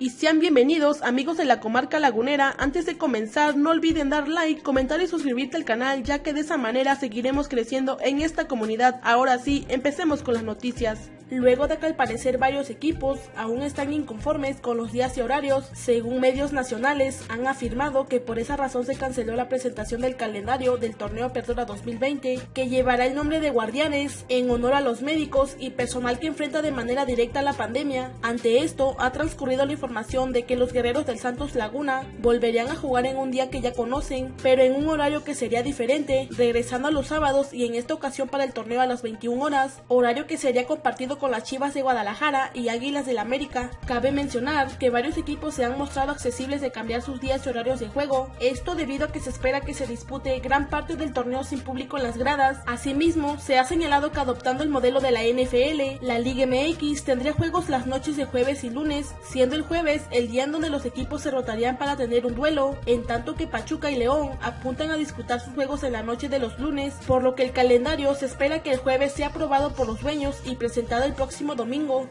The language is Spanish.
y sean bienvenidos amigos de la comarca lagunera. Antes de comenzar no olviden dar like, comentar y suscribirte al canal ya que de esa manera seguiremos creciendo en esta comunidad. Ahora sí, empecemos con las noticias. Luego de que al parecer varios equipos aún están inconformes con los días y horarios, según medios nacionales han afirmado que por esa razón se canceló la presentación del calendario del torneo Apertura 2020 que llevará el nombre de Guardianes en honor a los médicos y personal que enfrenta de manera directa la pandemia. Ante esto ha transcurrido la información de que los guerreros del Santos Laguna volverían a jugar en un día que ya conocen, pero en un horario que sería diferente, regresando a los sábados y en esta ocasión para el torneo a las 21 horas, horario que sería compartido con las Chivas de Guadalajara y Águilas del América. Cabe mencionar que varios equipos se han mostrado accesibles de cambiar sus días y horarios de juego, esto debido a que se espera que se dispute gran parte del torneo sin público en las gradas. Asimismo, se ha señalado que adoptando el modelo de la NFL, la Liga MX tendría juegos las noches de jueves y lunes, siendo el jueves el día en donde los equipos se rotarían para tener un duelo, en tanto que Pachuca y León apuntan a disputar sus juegos en la noche de los lunes, por lo que el calendario se espera que el jueves sea aprobado por los dueños y presentado el próximo domingo.